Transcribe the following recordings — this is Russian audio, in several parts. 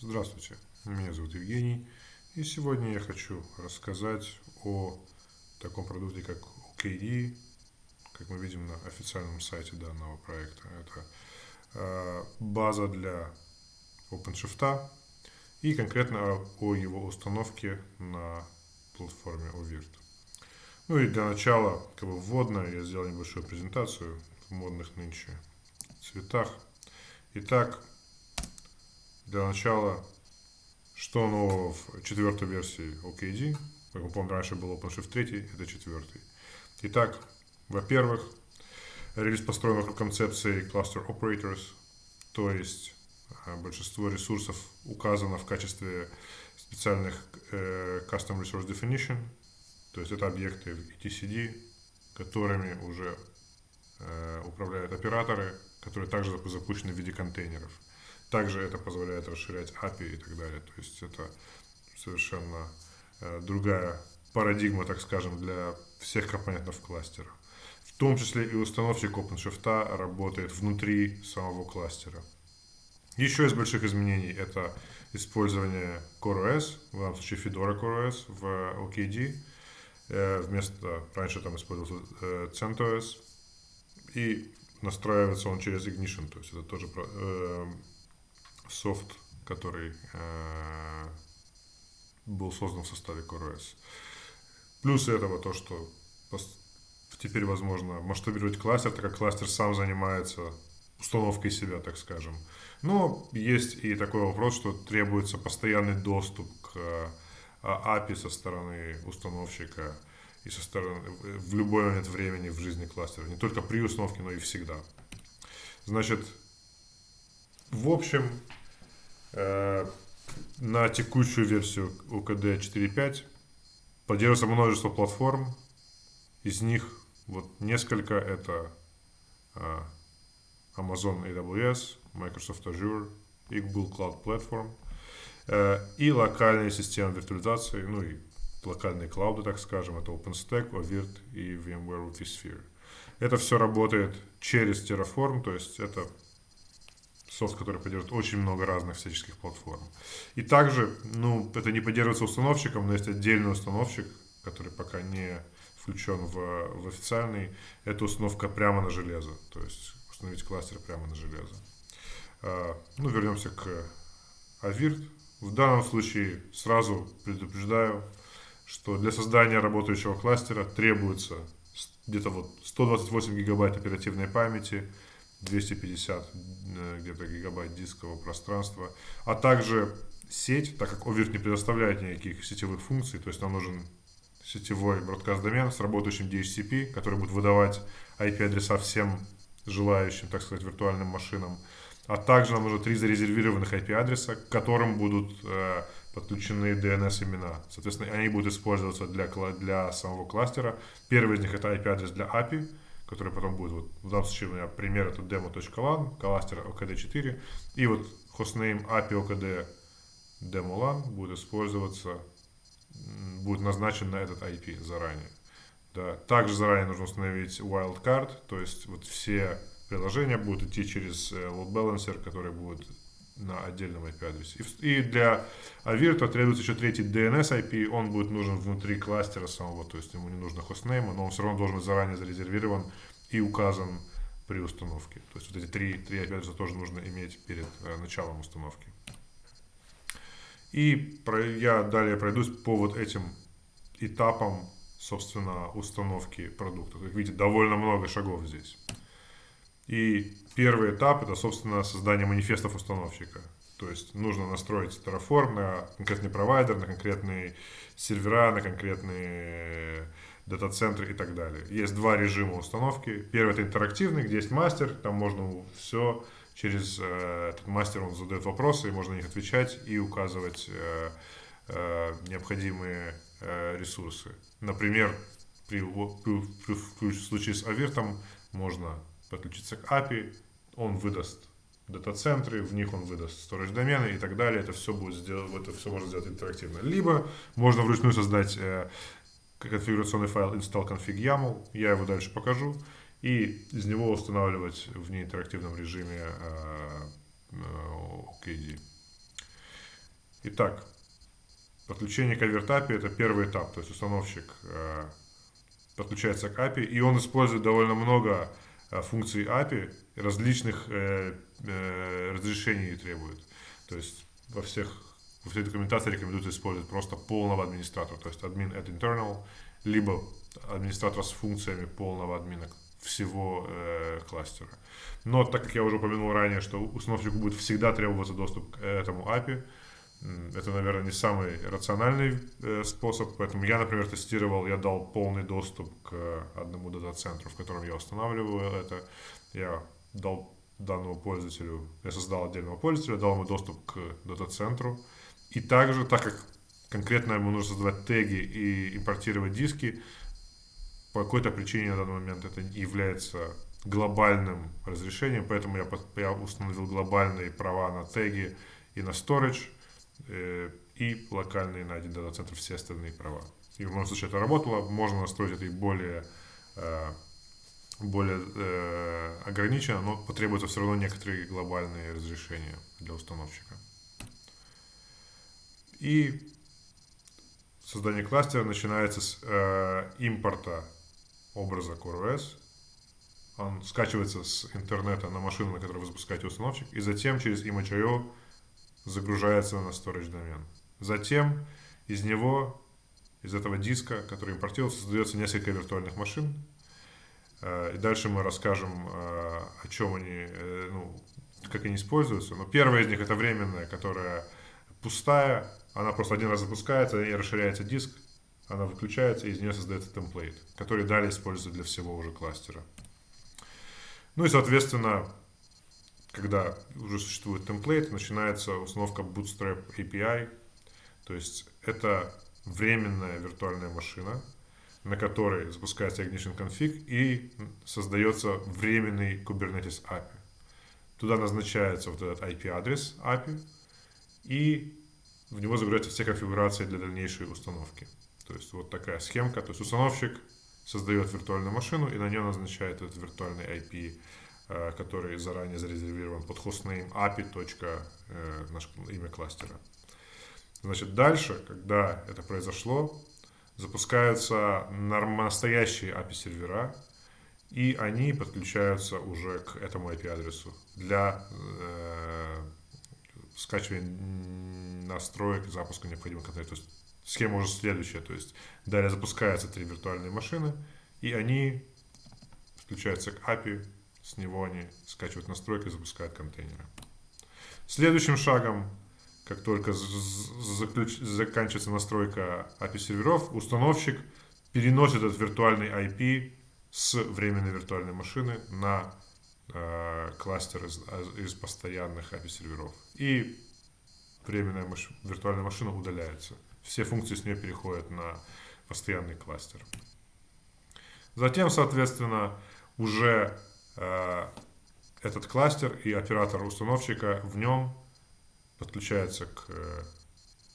Здравствуйте, меня зовут Евгений, и сегодня я хочу рассказать о таком продукте, как OKD, как мы видим на официальном сайте данного проекта. Это э, база для OpenShift и конкретно о его установке на платформе OVIRT. Ну и для начала, как бы вводно, я сделал небольшую презентацию в модных нынче цветах. Итак, для начала, что нового в четвертой версии OKD? Как мы помним, раньше был OpenShift 3, это четвертый. Итак, во-первых, релиз построен вокруг концепции Cluster Operators, то есть э, большинство ресурсов указано в качестве специальных э, Custom Resource Definition, то есть это объекты в etcd, которыми уже э, управляют операторы, которые также запущены в виде контейнеров. Также это позволяет расширять API и так далее. То есть это совершенно э, другая парадигма, так скажем, для всех компонентов кластера. В том числе и установщик OpenShift работает внутри самого кластера. Еще из больших изменений это использование CoreOS, в данном случае Fedora CoreOS в OKD. Э, вместо, раньше там использовался э, CentOS. И настраивается он через Ignition, то есть это тоже софт, который э, был создан в составе CoreOS. Плюс этого то, что теперь возможно масштабировать кластер, так как кластер сам занимается установкой себя, так скажем. Но есть и такой вопрос, что требуется постоянный доступ к э, API со стороны установщика и со стороны в любой момент времени в жизни кластера. Не только при установке, но и всегда. Значит, в общем, на текущую версию UKD 4.5 поддерживается множество платформ. Из них вот несколько это э, Amazon AWS, Microsoft Azure, Google Cloud Platform э, и локальные системы виртуализации, ну и локальные клауды, так скажем, это OpenStack, OVIRT и VMware vSphere. Это все работает через Terraform, то есть это софт, который поддерживает очень много разных всяческих платформ. И также, ну, это не поддерживается установщиком, но есть отдельный установщик, который пока не включен в, в официальный. Это установка прямо на железо, то есть установить кластер прямо на железо. А, ну, вернемся к Avirt. В данном случае сразу предупреждаю, что для создания работающего кластера требуется где-то вот 128 гигабайт оперативной памяти, 250 э, где-то гигабайт дискового пространства, а также сеть, так как Overt не предоставляет никаких сетевых функций, то есть нам нужен сетевой бродкаст домен с работающим DHCP, который будет выдавать IP-адреса всем желающим, так сказать, виртуальным машинам. А также нам нужно три зарезервированных IP-адреса, к которым будут э, подключены DNS-имена. Соответственно, они будут использоваться для, для самого кластера. Первый из них это IP-адрес для API, который потом будет, вот, в данном случае у меня пример это demo.lan, кластер OKD4, и вот хостнейм API OKD demolan будет использоваться, будет назначен на этот IP заранее. Да. Также заранее нужно установить wildcard, то есть вот все приложения будут идти через э, load balancer, который будет на отдельном IP-адресе. И для Avirta требуется еще третий DNS IP, он будет нужен внутри кластера самого, то есть ему не нужно хостнейма, но он все равно должен быть заранее зарезервирован и указан при установке. То есть вот эти три, три IP-адреса тоже нужно иметь перед э, началом установки. И про, я далее пройдусь по вот этим этапам, собственно, установки продукта. Как видите, довольно много шагов здесь. И первый этап это, собственно, создание манифестов установщика. То есть нужно настроить Terraform на конкретный провайдер, на конкретные сервера, на конкретные дата-центры и так далее. Есть два режима установки. Первый это интерактивный, где есть мастер, там можно все через э, этот мастер он задает вопросы, и можно на них отвечать и указывать э, э, необходимые э, ресурсы. Например, при, при, при, при случае с Авиртом можно подключиться к API, он выдаст дата-центры, в них он выдаст storage домены и так далее. Это все будет сделать, это все можно сделать интерактивно. Либо можно вручную создать э, конфигурационный файл install config YAML, я его дальше покажу, и из него устанавливать в неинтерактивном режиме э, э, OKD. Итак, подключение к API это первый этап, то есть установщик э, подключается к API, и он использует довольно много э, функций API, различных э, э, разрешений требует. То есть во всех во всей документации рекомендуется использовать просто полного администратора, то есть админ at internal, либо администратора с функциями полного админа всего э, кластера. Но так как я уже упомянул ранее, что установщику будет всегда требоваться доступ к этому API, это, наверное, не самый рациональный э, способ, поэтому я, например, тестировал, я дал полный доступ к одному дата-центру, в котором я устанавливаю это. Я дал данному пользователю, я создал отдельного пользователя, дал ему доступ к дата-центру. И также, так как конкретно ему нужно создавать теги и импортировать диски, по какой-то причине на данный момент это является глобальным разрешением, поэтому я, я установил глобальные права на теги и на storage, и локальные на один дата-центр все остальные права. И в моем случае это работало, можно настроить это и более, э, более э, ограниченно, но потребуются все равно некоторые глобальные разрешения для установщика. И создание кластера начинается с э, импорта образа CoreOS. Он скачивается с интернета на машину, на которой вы запускаете установщик, и затем через Image.io загружается на storage домен. Затем из него, из этого диска, который импортируется, создается несколько виртуальных машин. Э, и дальше мы расскажем, э, о чем они, э, ну, как они используются. Но первая из них это временная, которая пустая, она просто один раз запускается и расширяется диск, она выключается, и из нее создается темплейт, который далее используется для всего уже кластера. Ну и, соответственно, когда уже существует темплейт, начинается установка Bootstrap API, то есть это временная виртуальная машина, на которой запускается Ignition Config и создается временный Kubernetes API. Туда назначается вот этот IP-адрес API, и в него загружаются все конфигурации для дальнейшей установки. То есть вот такая схемка. То есть установщик создает виртуальную машину и на нее назначает этот виртуальный IP, э, который заранее зарезервирован под hostname api. Э, наш имя кластера. Значит, дальше, когда это произошло, запускаются настоящие API-сервера, и они подключаются уже к этому IP-адресу для э, скачивания настроек запуска необходимых контейнеров. То есть Схема уже следующая, то есть далее запускаются три виртуальные машины, и они подключаются к API, с него они скачивают настройки и запускают контейнеры. Следующим шагом, как только заключ... заканчивается настройка API серверов, установщик переносит этот виртуальный IP с временной виртуальной машины на э, кластер из, из постоянных API серверов. И временная маш... виртуальная машина удаляется все функции с нее переходят на постоянный кластер. Затем, соответственно, уже этот кластер и оператор установщика в нем подключается к э,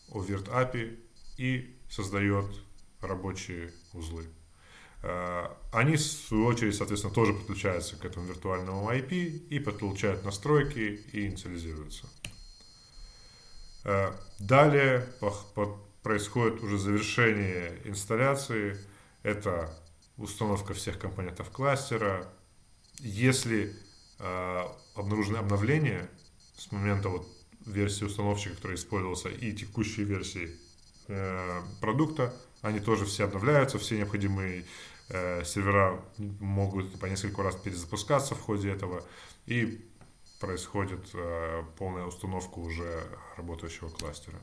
Overt API и создает рабочие узлы. Э, они, в свою очередь, соответственно, тоже подключаются к этому виртуальному IP и подключают настройки и инициализируются. Э, далее происходит уже завершение инсталляции. Это установка всех компонентов кластера. Если э, обнаружены обновления с момента вот версии установщика, который использовался, и текущей версии э, продукта, они тоже все обновляются, все необходимые э, сервера могут по несколько раз перезапускаться в ходе этого, и происходит э, полная установка уже работающего кластера.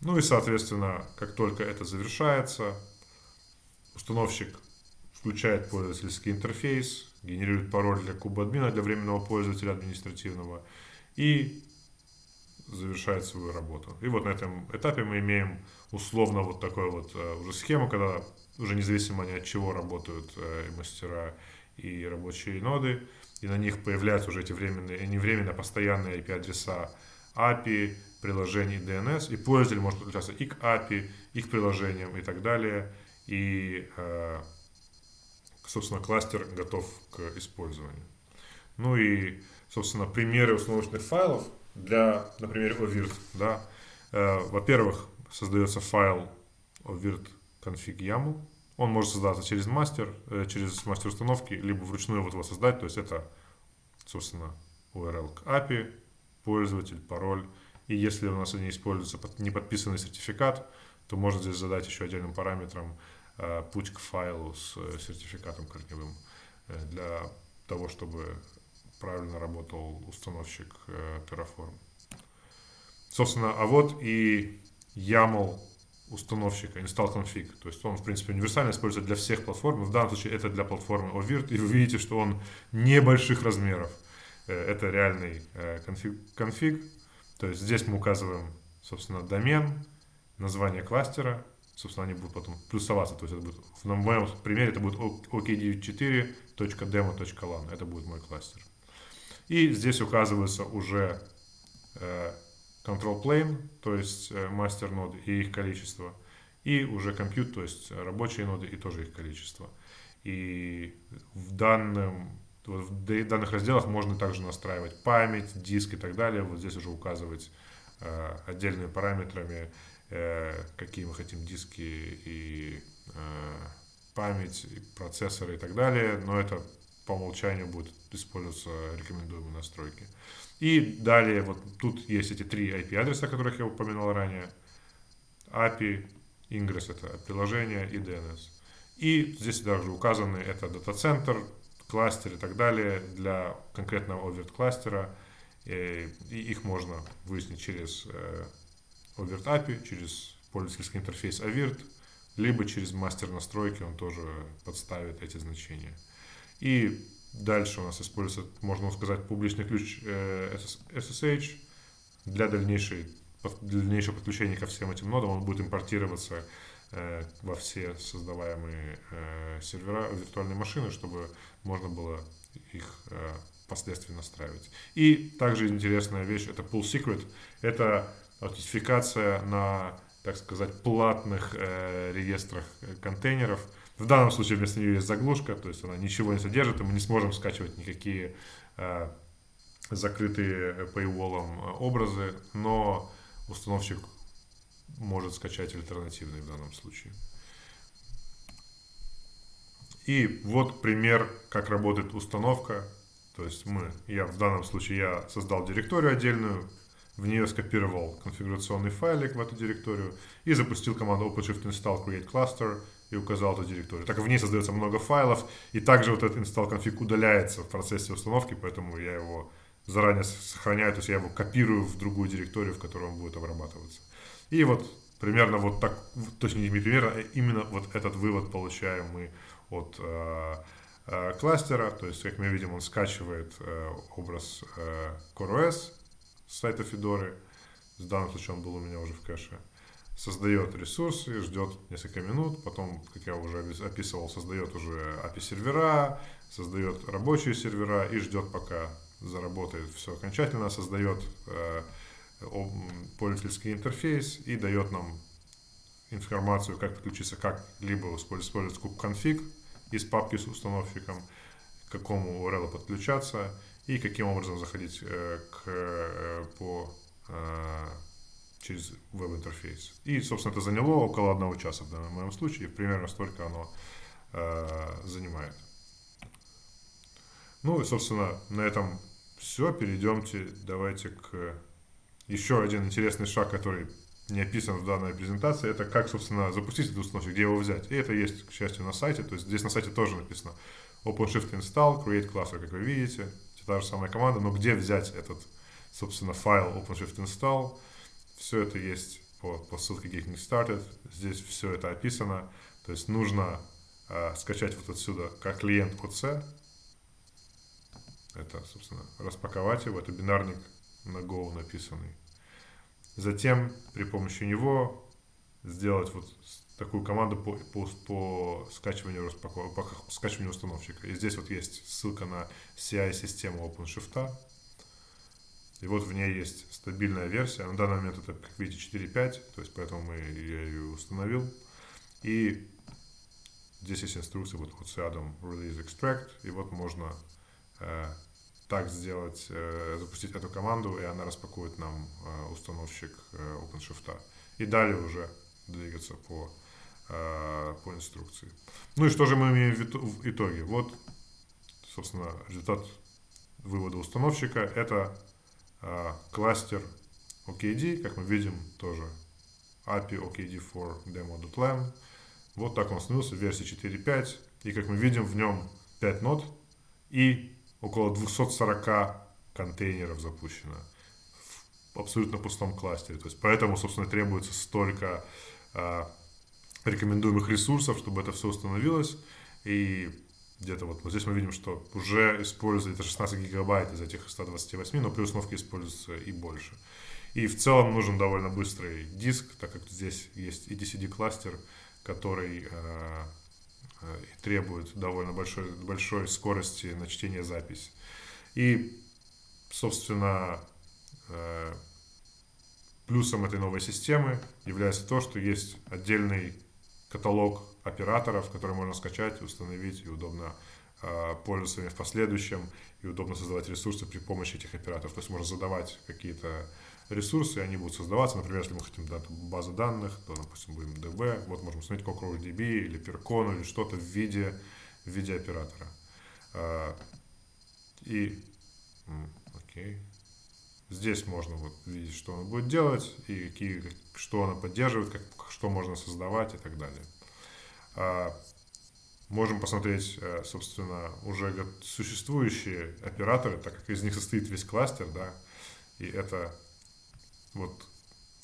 Ну и, соответственно, как только это завершается, установщик включает пользовательский интерфейс, генерирует пароль для куба админа, для временного пользователя административного и завершает свою работу. И вот на этом этапе мы имеем условно вот такую вот э, уже схему, когда уже независимо ни от чего работают э, мастера и рабочие ноды, и на них появляются уже эти временные, не временно, а постоянные IP-адреса API, приложений DNS, и пользователь может подключаться и к API, и к приложениям, и так далее. И, э, собственно, кластер готов к использованию. Ну и, собственно, примеры установочных файлов для, например, OVIRT, да, Э, во-первых, создается файл virt config YAML. Он может создаться через мастер, э, через мастер установки, либо вручную вот его создать. То есть это, собственно, URL к API, пользователь, пароль. И если у нас не используется неподписанный сертификат, то можно здесь задать еще отдельным параметром путь к файлу с сертификатом корневым для того, чтобы правильно работал установщик Terraform. Собственно, а вот и YAML установщика, install config. То есть он, в принципе, универсально используется для всех платформ. В данном случае это для платформы OVIRT. И вы видите, что он небольших размеров. Э, это реальный э, конфиг, конфиг. То есть здесь мы указываем, собственно, домен, название кластера. Собственно, они будут потом плюсоваться. То есть это будет, в моем примере это будет ok94.demo.lan. Это будет мой кластер. И здесь указываются уже э, control plane, то есть мастер э, ноды и их количество, и уже compute, то есть рабочие ноды и тоже их количество. И в, данном, в данных разделах можно также настраивать память, диск и так далее. Вот здесь уже указывать э, отдельными параметрами, какие мы хотим диски и э, память, и процессоры и так далее. Но это по умолчанию будет использоваться рекомендуемые настройки. И далее, вот тут есть эти три IP-адреса, о которых я упоминал ранее. API, Ingress это приложение и DNS. И здесь также указаны это дата-центр, кластер и так далее для конкретного overt кластера. И их можно выяснить через э, overt API, через пользовательский интерфейс AVIRT, либо через мастер настройки он тоже подставит эти значения. И Дальше у нас используется, можно сказать, публичный ключ SSH э, для, дальнейшей, для дальнейшего подключения ко всем этим нодам. Он будет импортироваться э, во все создаваемые э, сервера, виртуальные машины, чтобы можно было их впоследствии настраивать. И также интересная вещь, это Pull Secret. Это аутентификация на, так сказать, платных реестрах контейнеров – в данном случае вместо нее есть заглушка, то есть она ничего не содержит, и мы не сможем скачивать никакие э, закрытые paywall э, образы, но установщик может скачать альтернативные в данном случае. И вот пример, как работает установка. То есть мы, я в данном случае я создал директорию отдельную, в нее скопировал конфигурационный файлик в эту директорию и запустил команду OpenShift install create cluster и указал эту директорию. Так в ней создается много файлов, и также вот этот install config удаляется в процессе установки, поэтому я его заранее сохраняю, то есть я его копирую в другую директорию, в которой он будет обрабатываться. И вот примерно вот так, точнее не примерно, а именно вот этот вывод получаем мы от э, э, кластера, то есть, как мы видим, он скачивает э, образ э, CoreOS сайта Fedora, в данном случае он был у меня уже в кэше, создает ресурсы, ждет несколько минут, потом, как я уже описывал, создает уже API-сервера, создает рабочие сервера и ждет, пока заработает все окончательно, создает э, пользовательский интерфейс и дает нам информацию, как подключиться, как либо использовать kubectl из папки с установщиком, к какому URL подключаться и каким образом заходить э, к, э, по э, через веб-интерфейс. И, собственно, это заняло около одного часа в данном моем случае, примерно столько оно занимает. Ну и, собственно, на этом все. Перейдемте, давайте к еще один интересный шаг, который не описан в данной презентации, это как, собственно, запустить этот установщик, где его взять. И это есть, к счастью, на сайте. То есть здесь на сайте тоже написано OpenShift install, create cluster, как вы видите. Это та же самая команда, но где взять этот, собственно, файл OpenShift install – все это есть по, по ссылке Getting Started. Здесь все это описано. То есть нужно э, скачать вот отсюда как клиент OC. Это, собственно, распаковать его. Это бинарник на Go написанный. Затем при помощи него сделать вот такую команду по, по, по скачиванию, распаков... по скачиванию установщика. И здесь вот есть ссылка на CI-систему OpenShift. И вот в ней есть стабильная версия. На данный момент это, как видите, 4.5, то есть поэтому мы, я ее установил. И здесь есть инструкция вот, вот с рядом Release Extract, и вот можно э, так сделать, э, запустить эту команду, и она распакует нам э, установщик э, OpenShift. И далее уже двигаться по, э, по инструкции. Ну и что же мы имеем в итоге? Вот, собственно, результат вывода установщика. Это э, кластер OKD, как мы видим, тоже API OKD4 demo.lam. Вот так он становился в версии 4.5. И как мы видим, в нем 5 нод и около 240 контейнеров запущено абсолютно пустом кластере. То есть поэтому, собственно, требуется столько э, рекомендуемых ресурсов, чтобы это все установилось. И где-то вот, вот здесь мы видим, что уже используется 16 гигабайт из этих 128, но при установке используется и больше. И в целом нужен довольно быстрый диск, так как здесь есть EDCD кластер, который э, э, требует довольно большой, большой скорости на чтение запись. И, собственно, плюсом этой новой системы является то, что есть отдельный каталог операторов, которые можно скачать, установить и удобно э, пользоваться ими в последующем, и удобно создавать ресурсы при помощи этих операторов. То есть можно задавать какие-то ресурсы, и они будут создаваться. Например, если мы хотим дать базу данных, то, допустим, будем DB, вот можем установить CockroachDB или Percon или что-то в виде, в виде оператора. Э, и, окей. Здесь можно вот видеть, что он будет делать, и какие, что она поддерживает, как, что можно создавать и так далее. А, можем посмотреть, э, собственно, уже существующие операторы, так как из них состоит весь кластер, да, и это вот,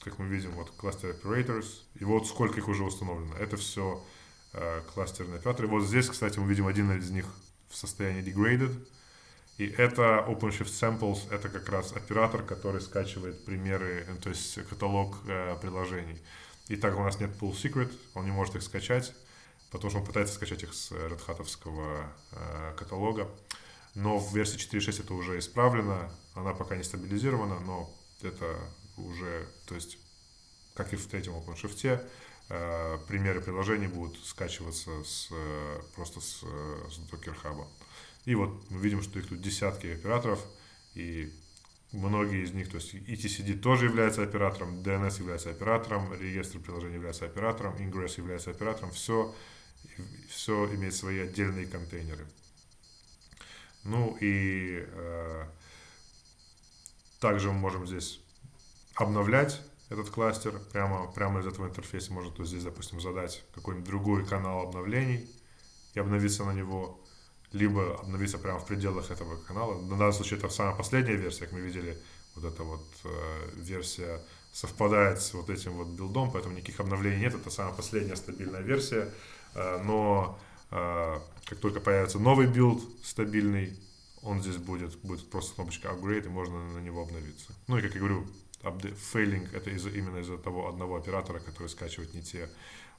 как мы видим, вот кластер operators, и вот сколько их уже установлено. Это все э, кластерные операторы. Вот здесь, кстати, мы видим один из них в состоянии degraded, и это OpenShift Samples, это как раз оператор, который скачивает примеры, э, то есть каталог э, приложений. И так у нас нет Pull Secret, он не может их скачать, потому что он пытается скачать их с Red Hat э, каталога. Но в версии 4.6 это уже исправлено, она пока не стабилизирована, но это уже, то есть, как и в третьем OpenShift, э, примеры приложений будут скачиваться с, э, просто с, э, с Docker Hub. И вот мы видим, что их тут десятки операторов, и многие из них, то есть ETCD тоже является оператором, DNS является оператором, реестр приложений является оператором, Ingress является оператором, все, все имеет свои отдельные контейнеры. Ну и э, также мы можем здесь обновлять этот кластер прямо, прямо из этого интерфейса. Можно то здесь, допустим, задать какой-нибудь другой канал обновлений и обновиться на него либо обновиться прямо в пределах этого канала. На данном случае это самая последняя версия, как мы видели, вот эта вот э, версия совпадает с вот этим вот build ом, поэтому никаких обновлений нет, это самая последняя стабильная версия, э, но э, как только появится новый build стабильный, он здесь будет, будет просто кнопочка upgrade, и можно на него обновиться. Ну и как я говорю, failing это из именно из-за того одного оператора, который скачивает не те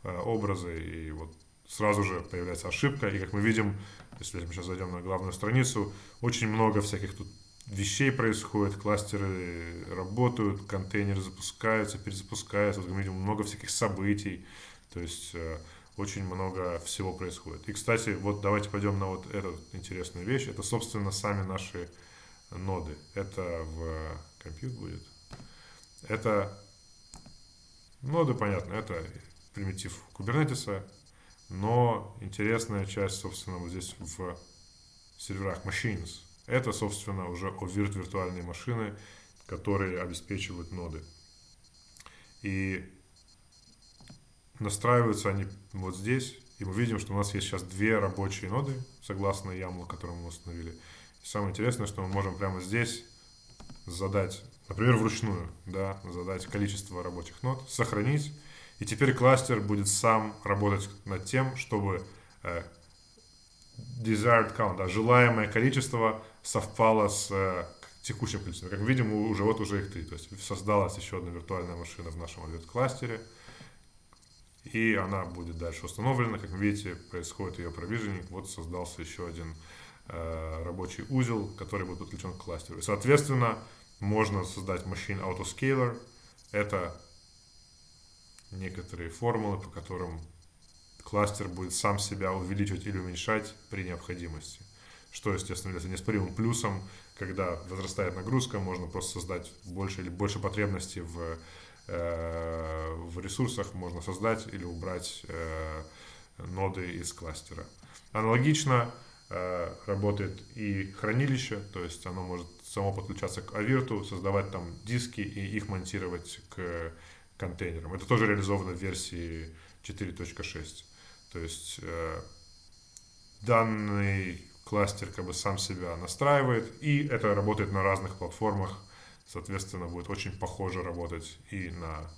э, образы, и вот сразу же появляется ошибка, и как мы видим, если мы сейчас зайдем на главную страницу, очень много всяких тут вещей происходит, кластеры работают, контейнеры запускаются, перезапускаются, вот мы видим много всяких событий, то есть э, очень много всего происходит. И, кстати, вот давайте пойдем на вот эту интересную вещь, это, собственно, сами наши ноды. Это в компьютер будет. Это ноды, понятно, это примитив кубернетиса, но интересная часть, собственно, вот здесь в серверах machines. Это, собственно, уже OVIRT виртуальные машины, которые обеспечивают ноды. И настраиваются они вот здесь. И мы видим, что у нас есть сейчас две рабочие ноды, согласно YAML, который мы установили. И самое интересное, что мы можем прямо здесь задать, например, вручную, да, задать количество рабочих нод, сохранить и теперь кластер будет сам работать над тем, чтобы э, desired count, да, желаемое количество совпало с э, текущим количеством. Как видим, уже вот уже их три. То есть создалась еще одна виртуальная машина в нашем кластере и она будет дальше установлена. Как видите, происходит ее провиженинг. Вот создался еще один э, рабочий узел, который будет подключен к кластеру. И, соответственно, можно создать Machine Autoscaler. Это некоторые формулы, по которым кластер будет сам себя увеличивать или уменьшать при необходимости. что, естественно, является неоспоримым плюсом, когда возрастает нагрузка, можно просто создать больше или больше потребностей в, э, в ресурсах, можно создать или убрать э, ноды из кластера. Аналогично э, работает и хранилище, то есть оно может само подключаться к Авирту, создавать там диски и их монтировать к контейнерам. Это тоже реализовано в версии 4.6. То есть э, данный кластер как бы сам себя настраивает, и это работает на разных платформах, соответственно, будет очень похоже работать и на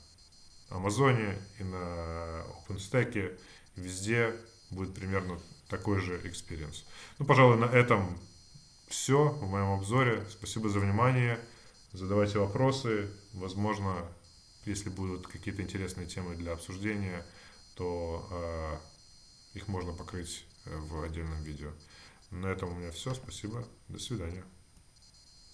Амазоне, и на OpenStack, везде будет примерно такой же experience. Ну, пожалуй, на этом все в моем обзоре. Спасибо за внимание. Задавайте вопросы. Возможно, если будут какие-то интересные темы для обсуждения, то э, их можно покрыть э, в отдельном видео. На этом у меня все. Спасибо. До свидания.